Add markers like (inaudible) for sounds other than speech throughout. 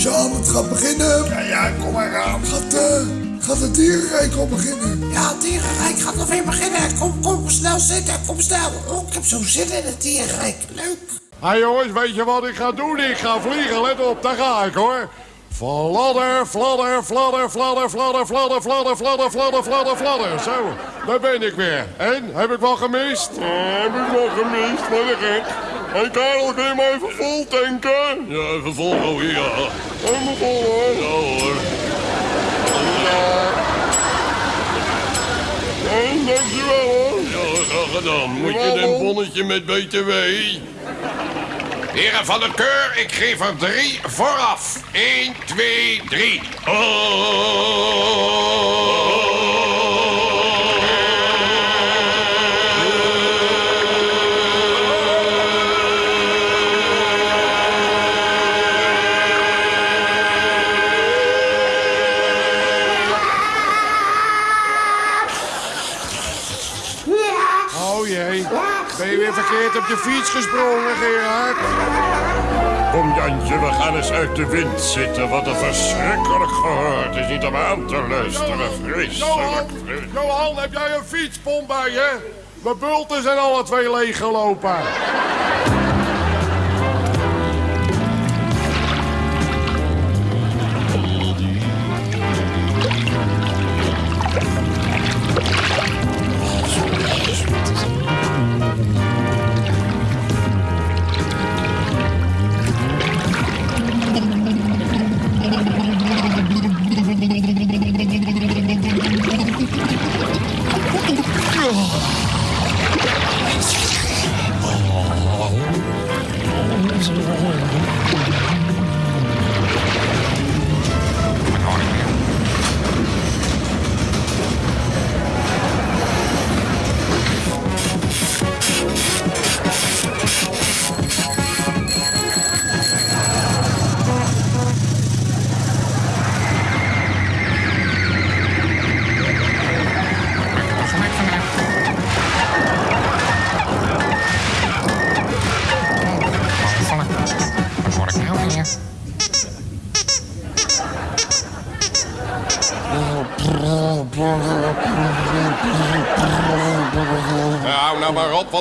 Jean, het gaat beginnen. Ja, ja, kom maar aan. Gaat, gaat het dierenrijk al beginnen? Ja, het dierenrijk gaat nog weer beginnen. Kom, kom, snel zitten. Kom snel. Oh, ik heb zo zin in het dierenrijk. Leuk. Hé jongens, weet je wat ik ga doen? Ik ga vliegen, let op, daar ga ik hoor. Fladder, fladder, fladder, fladder, fladder, fladder, fladder, fladder, fladder, fladder, fladder. Zo, daar ben ik weer. En, heb ik wel gemist? heb ik wel gemist, wat een gek. Hé Karel, kun je me even vol tanken? Ja, even vol gooien, ja. Even vol hoor. Ja hoor. Ja. En, dankjewel hoor. Ja, graag gedaan. Moet je een bonnetje met BTW? Heren van de keur, ik geef er drie vooraf. 1, 2, 3. Oh verkeerd op je fiets gesprongen, Gerard? Kom Jantje, we gaan eens uit de wind zitten. Wat een verschrikkelijk gehoor. Het is niet om aan te luisteren. Vreselijk. Johan, heb jij een fietspomp bij je? Mijn bulten zijn alle twee leeggelopen. Vamos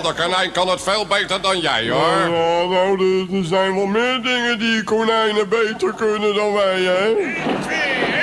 want de konijn kan het veel beter dan jij, hoor. Ja, nou, er, er zijn wel meer dingen die konijnen beter kunnen dan wij, hè?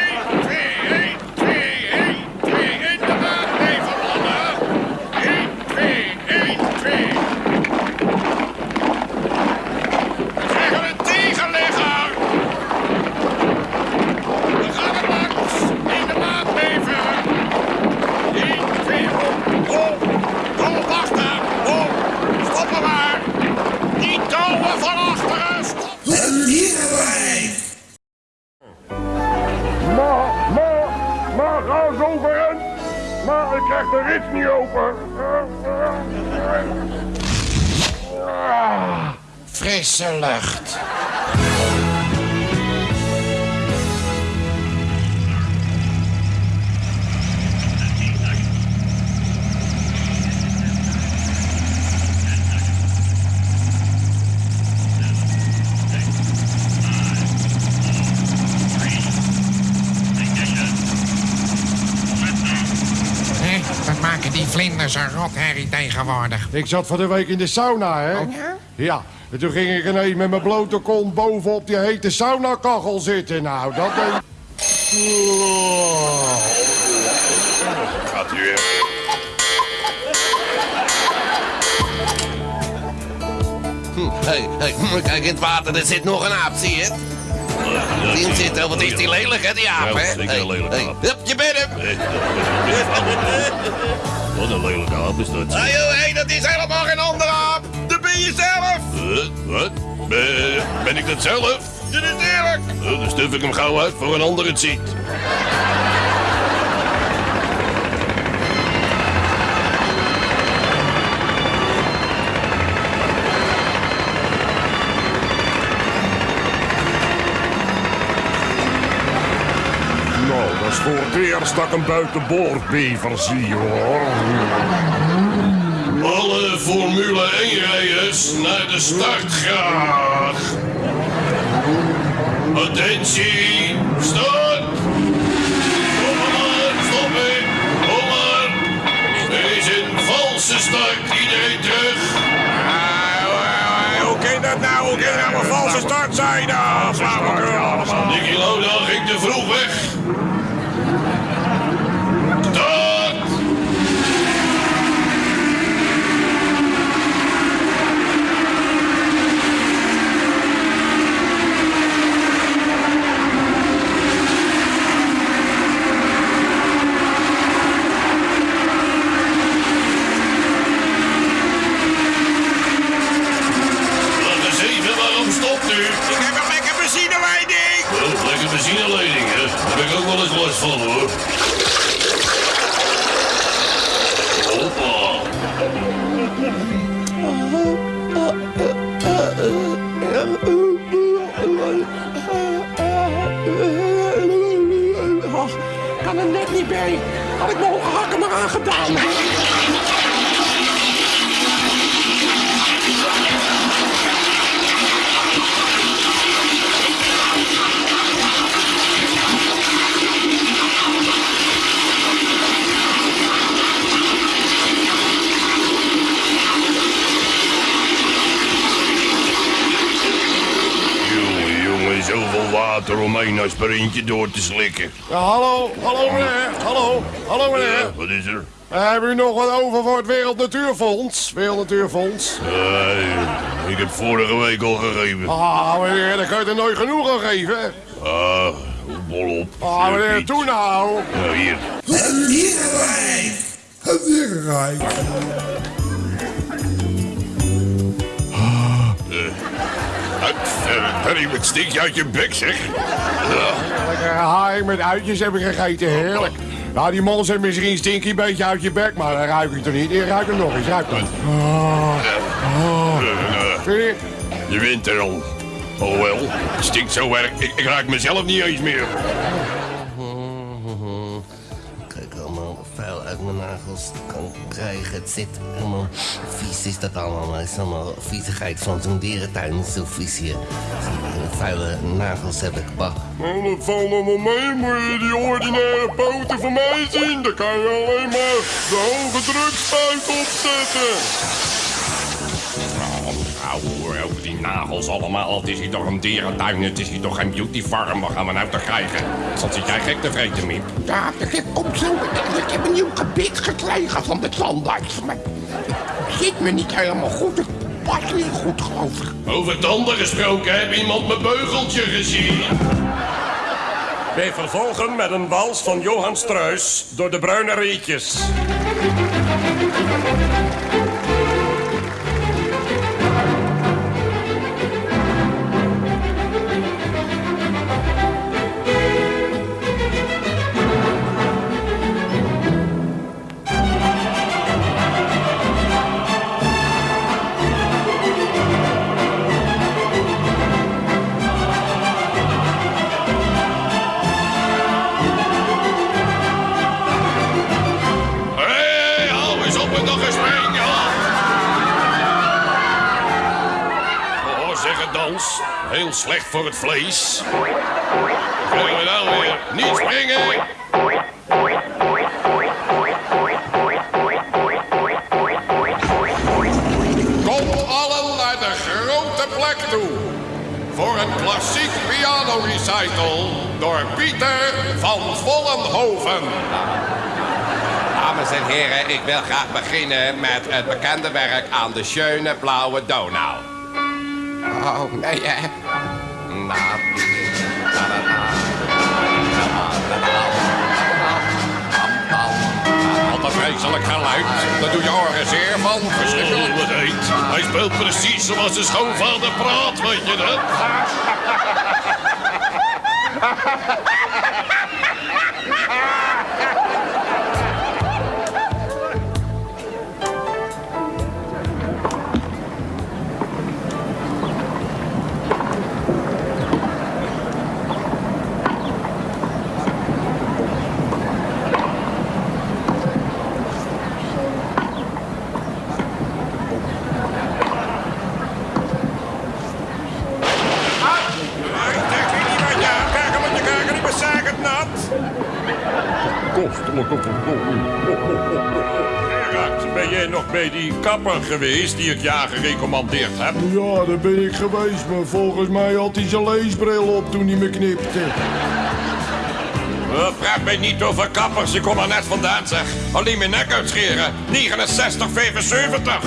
Een rotherrie tegenwoordig? Ik zat van de week in de sauna, hè? Oh ja? Ja, en toen ging ik ineens met mijn blote kont bovenop die hete saunakachel zitten. Nou, dat deed... Gaat u weer. Hé, hey, kijk in het water, er zit nog een aap, zie je het? Zit er, wat is die lelijk, hè, die aap, Ja, hè? zeker Hey, een lelijke hey, aap. Hup, je bent hem! Wat een lelijke aap is dat. Hé, hey, hey, dat is helemaal geen andere aap! Dat ben je zelf! Huh? Wat? Ben, ik dat zelf? Dat is eerlijk! Uh, dan stuf ik hem gauw uit voor een ander het ziet. Voor het eerst dat ik een buitenboordbever zie, hoor. Alle Formule 1-rijders naar de start graag. Attentie, start! Kom maar, stoppen! Kom maar! Is een valse start, iedereen terug! Hoe kan dat nou? Hoe kan dat nou een valse start zijn? Kan er net niet bij. Had ik mijn hakken maar aangedaan. Zoveel water om één aspirintje door te slikken. Ja, hallo, hallo meneer, hallo, hallo meneer. Ja, wat is er? Eh, Hebben u nog wat over voor het Wereld Natuurfonds? Wereld Natuurfonds. Nee, ik heb vorige week al gegeven. Ah, meneer, daar kan je er nooit genoeg aan geven. Ah, bol op. Ah, meneer, toe nou. Ja, hier. Dierenrijk. Dierenrijk. Harry, wat stik je uit je bek, zeg? Lekker haai met uitjes heb ik gegeten, heerlijk. Nou, die mol zit misschien stinky een beetje uit je bek, maar dan ruik ik toch niet. Ik ruik hem nog eens, ruik hem. Eh, je? Je wint er al. Oh wel, stinkt zo erg. Ik, ik raak mezelf niet eens meer. Kan krijgen. Het zit helemaal vies is dat allemaal. Het is allemaal viezigheid van zo'n dierentuin. Zo vies hier. Vuile nagels heb ik. Bah. Nou, dat valt wel mee. Moet je die ordinaire poten van mij zien? Dan kan je alleen maar de hoge drukspuit opzetten. Nagels allemaal. Het is hier toch een dierentuin, het is hier toch geen beautyfarm. Wat gaan we nou toch krijgen? Wat zit jij gek te vreten, Miep? Ja, ik komt zo. Ik heb een nieuw gebit gekregen van de tandarts. Maar het zit me niet helemaal goed. Het past niet goed, geloof ik. Over tanden gesproken, heb iemand mijn beugeltje gezien? Wij vervolgen met een wals van Johan Struis door de bruine rietjes. Heel slecht voor het vlees. Krijgen we nou weer? Niet springen! Kom allen naar de grote plek toe. Voor een klassiek piano recital door Pieter van Vollenhoven. Dames en heren, ik wil graag beginnen met het bekende werk aan de schöne blauwe Donau. Oh, nee, hè. Nou, Wat een vreselijk geluid. Daar doe je oren zeer van. Verschrikkelijk. Oh, wat heet. Hij speelt precies zoals zijn schoonvader praat, weet je dat? (laughs) ben jij nog bij die kapper geweest die ik je aangerecommandeerd heb? Ja, daar ben ik geweest, maar volgens mij had hij zijn leesbril op toen hij me knipte. Uh, praat mij niet over kappers, ik kom er net vandaan zeg. Alleen mijn nek uitscheren. 69, 75.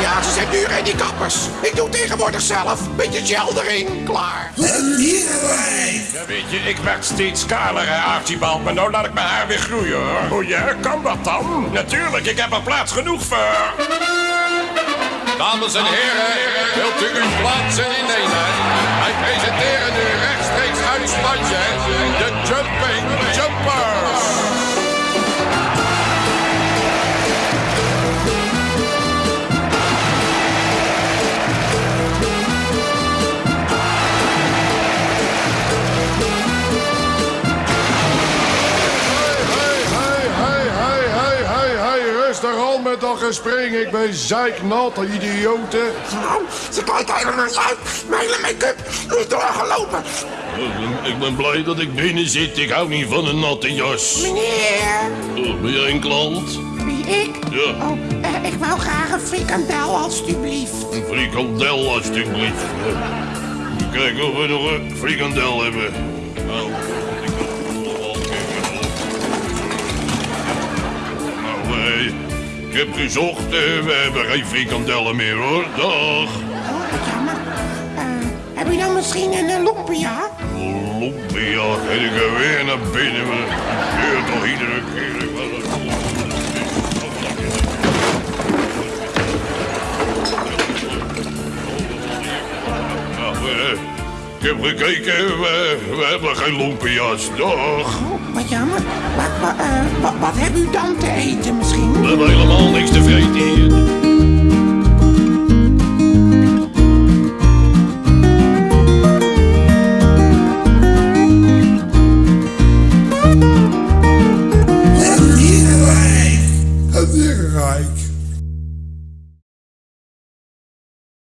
Ja, ze zijn duur hè, die kappers. Ik doe tegenwoordig zelf. Beetje gel erin, klaar. Ja, weet je, ik werd steeds kaler, hè, Archibald. Maar nou laat ik mijn haar weer groeien, hoor. Oh ja, kan dat dan? Natuurlijk, ik heb er plaats genoeg voor. Dames en heren, wilt u uw plaatsen innemen? Wij presenteren nu rechtstreeks uit Spanje de gespring. Ik ben zeiknat, idioten. Nou, ze kijken helemaal niet uit. Mijn hele make-up is doorgelopen. Ik ben blij dat ik binnen zit. Ik hou niet van een natte jas. Meneer. Oh, ben jij een klant? Wie, ik? Ja. Oh, eh, ik wou graag een frikandel, alstublieft. Een frikandel, alstublieft. Kijken of we nog een frikandel hebben. Nou, ik heb gezocht. eh, we hebben geen frikandellen meer, hoor. Dag. Oh, wat jammer. Eh, heb je dan misschien een uh, lumpia? Lumpia, ga ik er weer naar binnen. Maar het gebeurt toch iedere keer. Ik was het- Nou, eh, ik heb gekeken, we, we hebben geen lumpia's. Dag wat jammer. Wat, wat, eh, wat, wat u dan te eten misschien? We hebben helemaal niks te vreten.